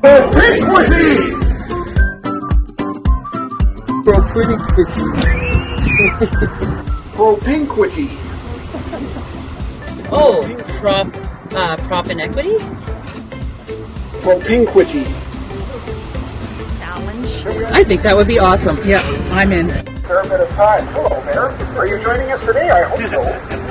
Propinquity! Propinquity. Propinquity. Oh, prop, uh, prop inequity? Propinquity. I think that would be awesome. Yeah, I'm in. Fair bit of time. Hello there. Are you joining us today? I hope so.